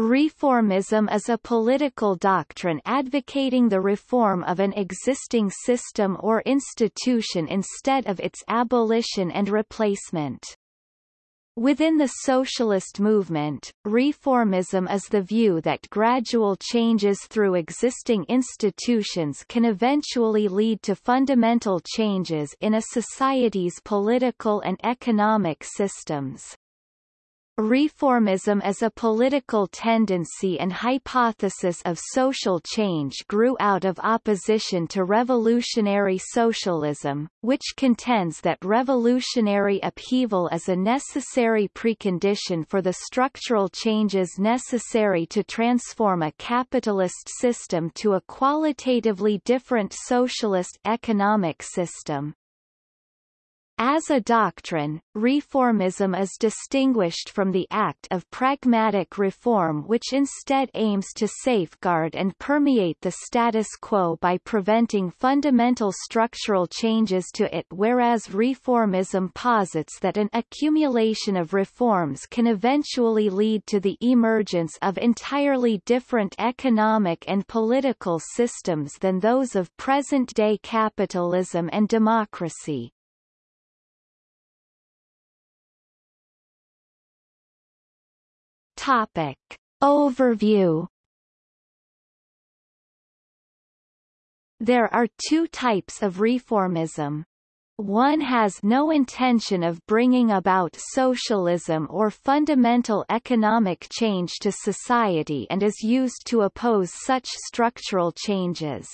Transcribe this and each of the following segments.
Reformism is a political doctrine advocating the reform of an existing system or institution instead of its abolition and replacement. Within the socialist movement, reformism is the view that gradual changes through existing institutions can eventually lead to fundamental changes in a society's political and economic systems. Reformism as a political tendency and hypothesis of social change grew out of opposition to revolutionary socialism, which contends that revolutionary upheaval is a necessary precondition for the structural changes necessary to transform a capitalist system to a qualitatively different socialist economic system. As a doctrine, reformism is distinguished from the act of pragmatic reform which instead aims to safeguard and permeate the status quo by preventing fundamental structural changes to it whereas reformism posits that an accumulation of reforms can eventually lead to the emergence of entirely different economic and political systems than those of present-day capitalism and democracy. Topic. Overview There are two types of reformism. One has no intention of bringing about socialism or fundamental economic change to society and is used to oppose such structural changes.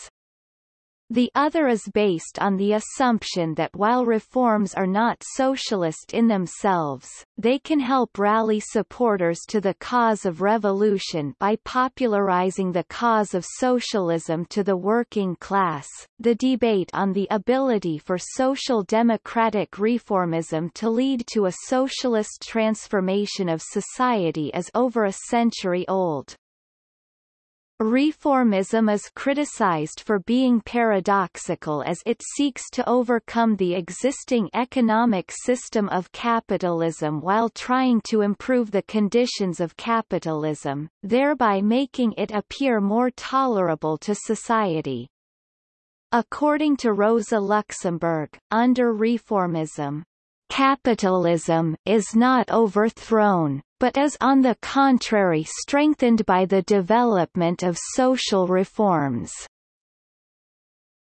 The other is based on the assumption that while reforms are not socialist in themselves, they can help rally supporters to the cause of revolution by popularizing the cause of socialism to the working class. The debate on the ability for social democratic reformism to lead to a socialist transformation of society is over a century old. Reformism is criticized for being paradoxical as it seeks to overcome the existing economic system of capitalism while trying to improve the conditions of capitalism, thereby making it appear more tolerable to society. According to Rosa Luxemburg, under reformism, capitalism is not overthrown, but is on the contrary strengthened by the development of social reforms.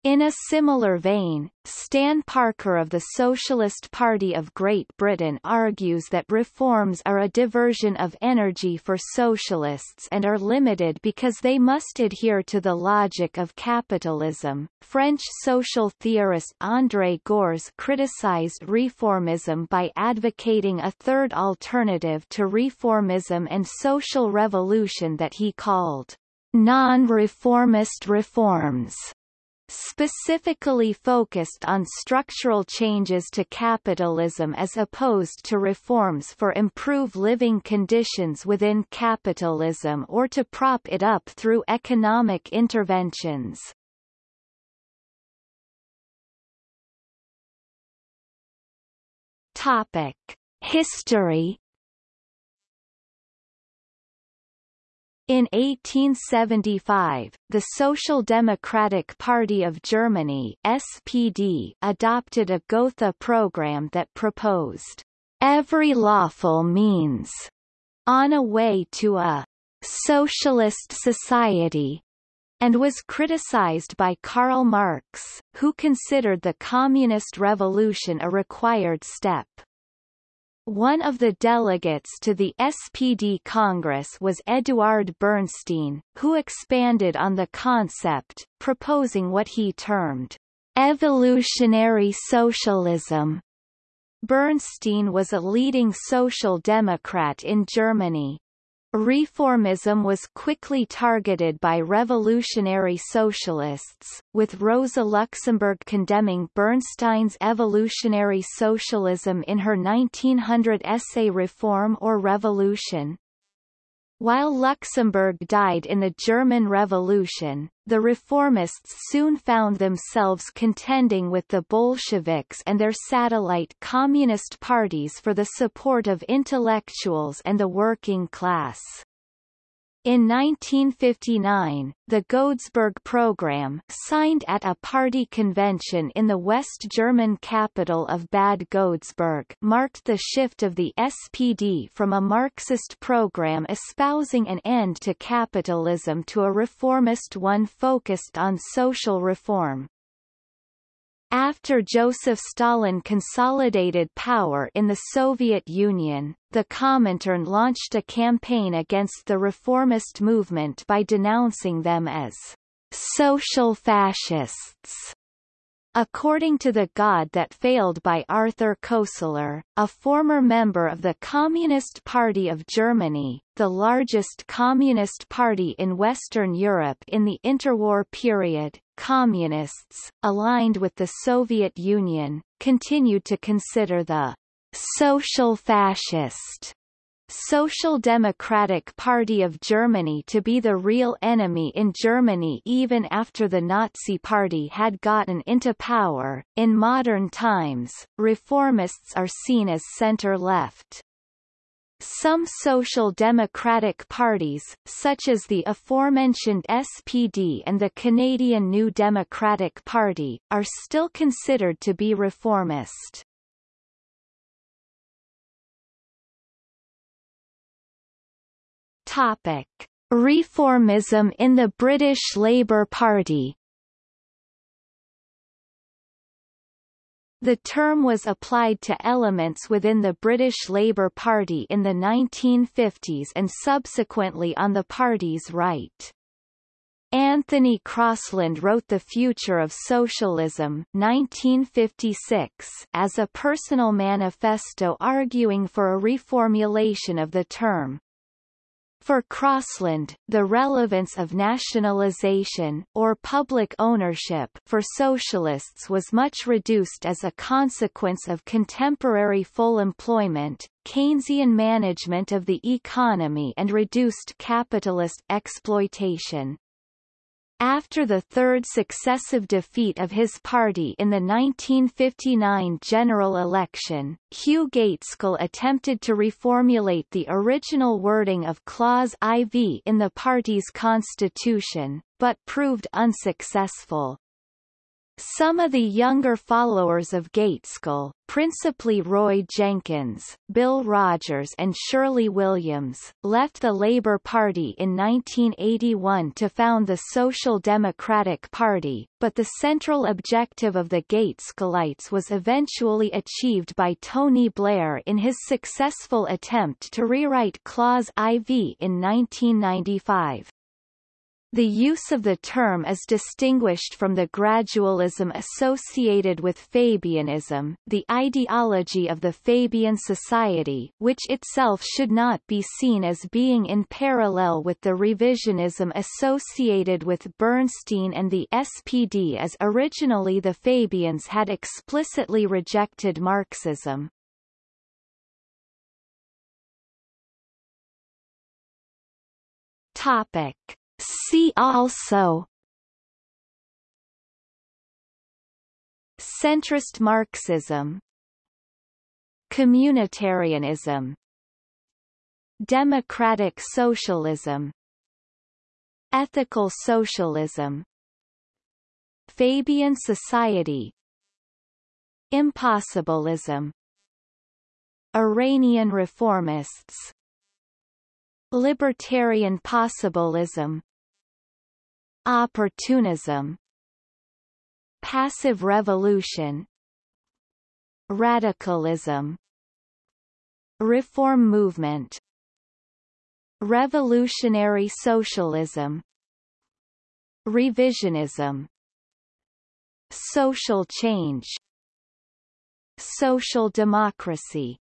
In a similar vein, Stan Parker of the Socialist Party of Great Britain argues that reforms are a diversion of energy for socialists and are limited because they must adhere to the logic of capitalism. French social theorist André Gorz criticized reformism by advocating a third alternative to reformism and social revolution that he called non-reformist reforms specifically focused on structural changes to capitalism as opposed to reforms for improve living conditions within capitalism or to prop it up through economic interventions. Topic. History In 1875, the Social Democratic Party of Germany SPD adopted a Gotha program that proposed every lawful means on a way to a socialist society and was criticized by Karl Marx, who considered the Communist Revolution a required step. One of the delegates to the SPD Congress was Eduard Bernstein, who expanded on the concept, proposing what he termed evolutionary socialism. Bernstein was a leading social democrat in Germany. Reformism was quickly targeted by revolutionary socialists, with Rosa Luxemburg condemning Bernstein's evolutionary socialism in her 1900 essay Reform or Revolution. While Luxemburg died in the German Revolution, the reformists soon found themselves contending with the Bolsheviks and their satellite communist parties for the support of intellectuals and the working class. In 1959, the Godesberg program signed at a party convention in the West German capital of Bad Godesberg marked the shift of the SPD from a Marxist program espousing an end to capitalism to a reformist one focused on social reform. After Joseph Stalin consolidated power in the Soviet Union, the Comintern launched a campaign against the reformist movement by denouncing them as social fascists. According to The God That Failed by Arthur Koestler, a former member of the Communist Party of Germany, the largest communist party in Western Europe in the interwar period, communists, aligned with the Soviet Union, continued to consider the social fascist Social Democratic Party of Germany to be the real enemy in Germany even after the Nazi Party had gotten into power. In modern times, reformists are seen as center-left. Some social democratic parties, such as the aforementioned SPD and the Canadian New Democratic Party, are still considered to be reformist. Topic: Reformism in the British Labour Party. The term was applied to elements within the British Labour Party in the 1950s and subsequently on the party's right. Anthony Crosland wrote The Future of Socialism 1956 as a personal manifesto arguing for a reformulation of the term. For Crosland, the relevance of nationalization or public ownership for socialists was much reduced as a consequence of contemporary full employment, Keynesian management of the economy and reduced capitalist exploitation. After the third successive defeat of his party in the 1959 general election, Hugh Gaitskell attempted to reformulate the original wording of Clause IV in the party's constitution, but proved unsuccessful. Some of the younger followers of Gaitskell, principally Roy Jenkins, Bill Rodgers and Shirley Williams, left the Labour Party in 1981 to found the Social Democratic Party, but the central objective of the Gaitskellites was eventually achieved by Tony Blair in his successful attempt to rewrite Clause IV in 1995. The use of the term is distinguished from the gradualism associated with Fabianism, the ideology of the Fabian Society which itself should not be seen as being in parallel with the revisionism associated with Bernstein and the SPD as originally the Fabians had explicitly rejected Marxism. Topic. See also. Centrist Marxism. Communitarianism. Democratic socialism. Ethical socialism. Fabian society. Impossibilism Iranian reformists. Libertarian possibilism Opportunism Passive revolution Radicalism Reform movement Revolutionary socialism Revisionism Social change Social democracy